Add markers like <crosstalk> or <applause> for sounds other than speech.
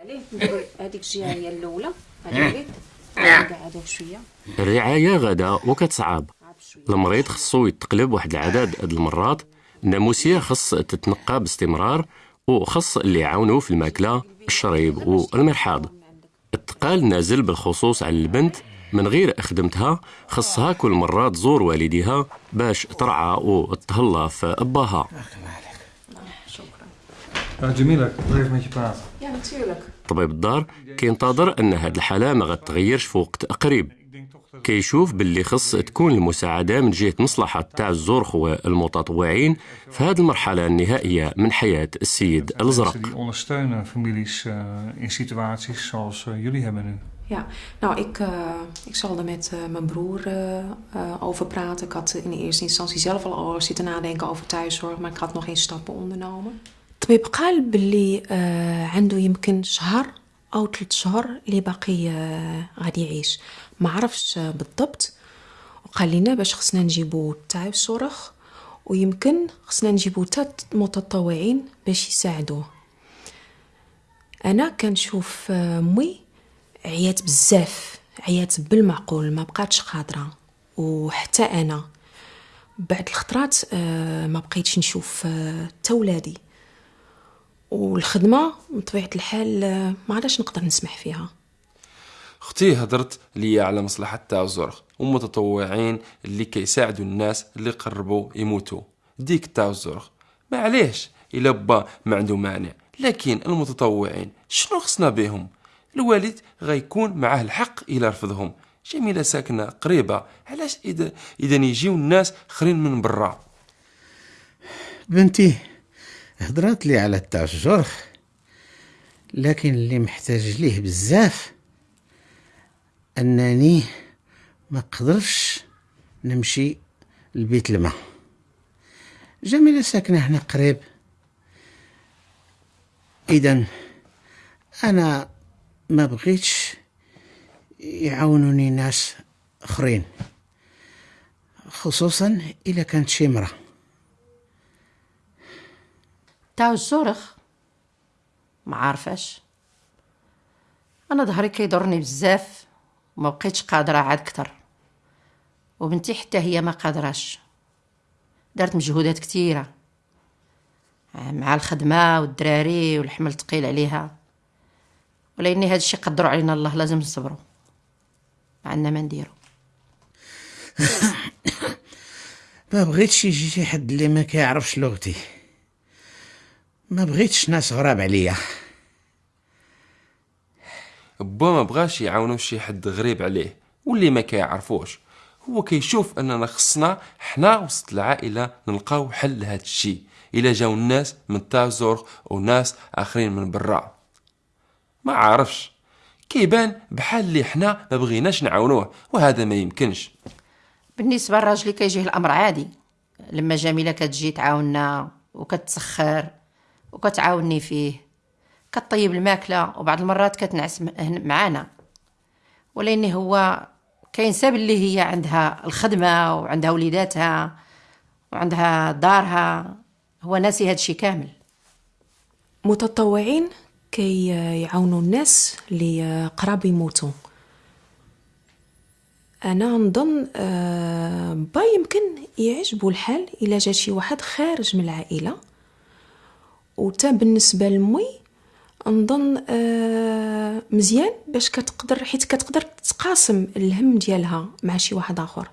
هذيك الجهه هي الاولى شوية الرعاية غدا وكتصعب المريض خصو يتقلب واحد العدد د المرات الناموسية خص تتنقى باستمرار وخص اللي يعاونوا في الماكلة الشريب والمرحاض التقال نازل بالخصوص على البنت من غير خدمتها خصها كل مرة تزور والديها باش ترعى وتهلا في أباها طبيب الدار كينتظر أن هاد الحالة ما غتغيرش في وقت قريب. كيشوف باللي خص تكون المساعدة من جهة مصلحة تاع الزرخ والمتطوعين في هذه المرحلة النهائية من حياة السيد الزرق. Ja, nou ik, uh, ik zal er met uh, mijn broer uh, over praten. Ik had in eerste instantie zelf al zitten nadenken over thuiszorg, maar ik had nog geen stappen ondernomen. الطبيب قال باللي آه، عنده يمكن شهر أو ثلاث شهور اللي باقي آه، غادي يعيش. ما عرفش آه، بالضبط. وقال لنا باش خصنا نجيبو تاع الصرخ ويمكن خصنا نجيبو تا متطوعين باش يساعدوه. أنا كنشوف آه، مي عيات بزاف عيات بالمعقول ما بقاتش قادره وحتى أنا بعد الخطرات ما بقيتش نشوف تا ولادي. والخدمة بطبيعة الحال آه، ما عادش نقدر نسمح فيها. أختي هضرت ليا على مصلحة تاع الزرق. ومتطوعين اللي كيساعدوا الناس اللي قربوا يموتوا. ديك تاع الزرق. معليش إلا با ما عنده مانع. لكن المتطوعين شنو خصنا بهم؟ الوالد غيكون معاه الحق إلى رفضهم. جميلة ساكنة قريبة. علاش إذا إذا يجيو الناس خرين من برا؟ بنتي هضرات لي على تاع الجرح لكن اللي محتاج ليه بزاف أنني ما قدرش نمشي لبيت الماء. جميلة ساكنة هنا قريب. اذا أنا ما بغيتش يعاونوني ناس أخرين خصوصا اذا كانت شي مرأة تاع الزرخ ما عارفاش أنا ظهري كيضرني بزاف وما بقيتش قادرة عاد كتر وبنتي حتى هي ما قادراش. دارت مجهودات كتيره مع الخدمة والدراري والحمل ثقيل عليها. ولأني هذا الشيء قدروا علينا الله لازم نصبروا. ما عندنا ما نديرو. <coughs> ما بغيتش يجي شي حد اللي ما كيعرفش لغتي. ما بغيتش ناس غراب عليا. با ما بغاش يعاونو شي حد غريب عليه واللي ما كيعرفوش. هو كيشوف أننا خصنا حنا وسط العائلة نلقاو حل لهذا الشيء إلا جاو الناس من الزرق وناس آخرين من برا. ما عارفش. كيبان بحال اللي حنا ما بغيناش نعاونوه وهذا ما يمكنش. بالنسبة لراجلي كيجيه الأمر عادي. لما جميلة كتجي تعاوننا وكتسخر وكتعاوني فيه. كطيب الماكلة وبعض المرات كتنعس معانا. ولأني هو كينسى باللي هي عندها الخدمة وعندها وليداتها وعندها دارها. هو ناسي هذا الشيء كامل. متطوعين كي يعاونوا الناس اللي قراب يموتوا. أنا نظن آه، با يمكن يعجبو الحال إلا جا شي واحد خارج من العائلة. وتا بالنسبة لمي نظن آه، مزيان باش كتقدر حيت كتقدر تقاسم الهم ديالها مع شي واحد آخر.